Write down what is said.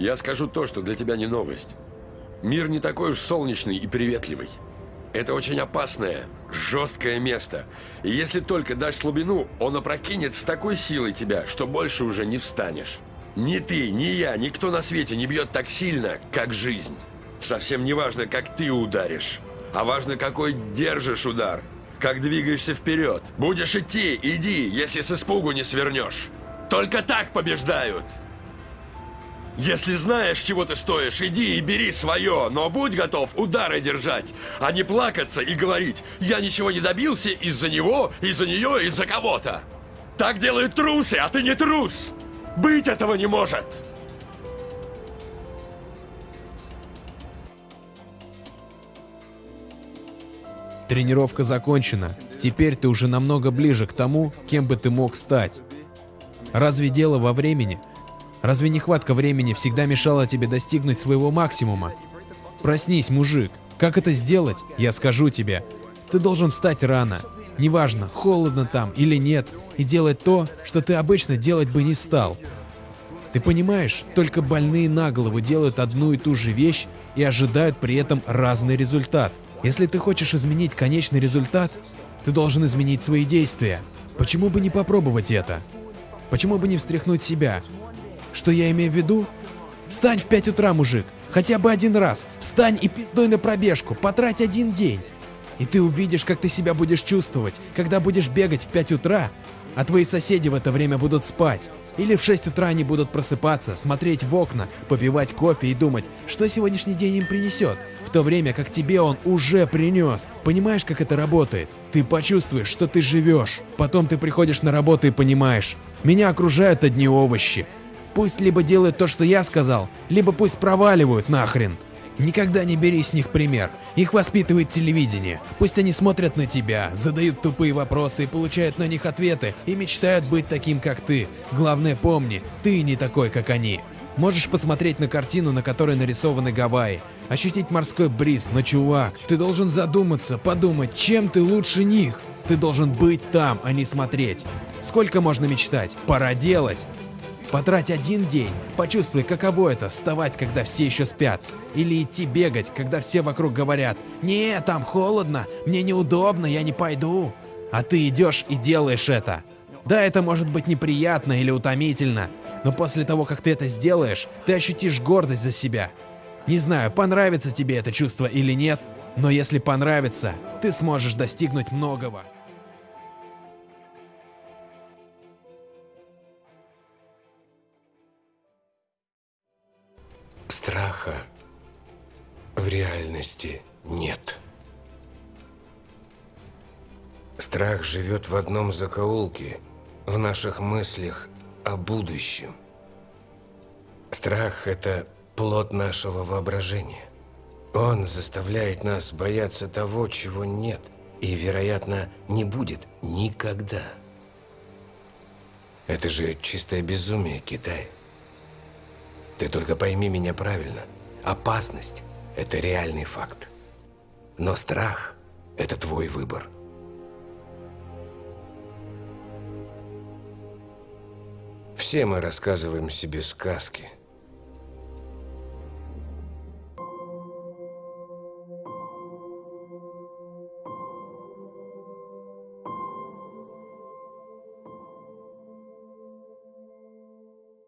Я скажу то, что для тебя не новость. Мир не такой уж солнечный и приветливый. Это очень опасное, жесткое место. И если только дашь слабину, он опрокинет с такой силой тебя, что больше уже не встанешь. Ни ты, ни я, никто на свете не бьет так сильно, как жизнь. Совсем не важно, как ты ударишь, а важно, какой держишь удар. Как двигаешься вперед. Будешь идти, иди, если с испугу не свернешь. Только так побеждают. Если знаешь, чего ты стоишь, иди и бери свое, но будь готов удары держать, а не плакаться и говорить «Я ничего не добился из-за него, из-за нее, из-за кого-то». Так делают трусы, а ты не трус. Быть этого не может. Тренировка закончена. Теперь ты уже намного ближе к тому, кем бы ты мог стать. Разве дело во времени? Разве нехватка времени всегда мешала тебе достигнуть своего максимума? Проснись, мужик. Как это сделать? Я скажу тебе. Ты должен встать рано. Неважно, холодно там или нет, и делать то, что ты обычно делать бы не стал. Ты понимаешь, только больные на голову делают одну и ту же вещь и ожидают при этом разный результат. Если ты хочешь изменить конечный результат, ты должен изменить свои действия. Почему бы не попробовать это? Почему бы не встряхнуть себя? Что я имею в виду? Встань в 5 утра, мужик. Хотя бы один раз. Встань и пиздой на пробежку. Потрать один день. И ты увидишь, как ты себя будешь чувствовать, когда будешь бегать в 5 утра, а твои соседи в это время будут спать. Или в 6 утра они будут просыпаться, смотреть в окна, попивать кофе и думать, что сегодняшний день им принесет, в то время как тебе он уже принес. Понимаешь, как это работает? Ты почувствуешь, что ты живешь. Потом ты приходишь на работу и понимаешь, меня окружают одни овощи. Пусть либо делают то, что я сказал, либо пусть проваливают нахрен. Никогда не бери с них пример. Их воспитывает телевидение. Пусть они смотрят на тебя, задают тупые вопросы и получают на них ответы, и мечтают быть таким, как ты. Главное помни, ты не такой, как они. Можешь посмотреть на картину, на которой нарисованы Гавайи, ощутить морской бриз, но чувак, ты должен задуматься, подумать, чем ты лучше них. Ты должен быть там, а не смотреть. Сколько можно мечтать? Пора делать. Потрать один день, почувствуй, каково это вставать, когда все еще спят. Или идти бегать, когда все вокруг говорят «Не, там холодно, мне неудобно, я не пойду». А ты идешь и делаешь это. Да, это может быть неприятно или утомительно, но после того, как ты это сделаешь, ты ощутишь гордость за себя. Не знаю, понравится тебе это чувство или нет, но если понравится, ты сможешь достигнуть многого. Страха в реальности нет. Страх живет в одном закоулке, в наших мыслях о будущем. Страх – это плод нашего воображения. Он заставляет нас бояться того, чего нет, и, вероятно, не будет никогда. Это же чистое безумие, Китай. Ты только пойми меня правильно. Опасность – это реальный факт. Но страх – это твой выбор. Все мы рассказываем себе сказки –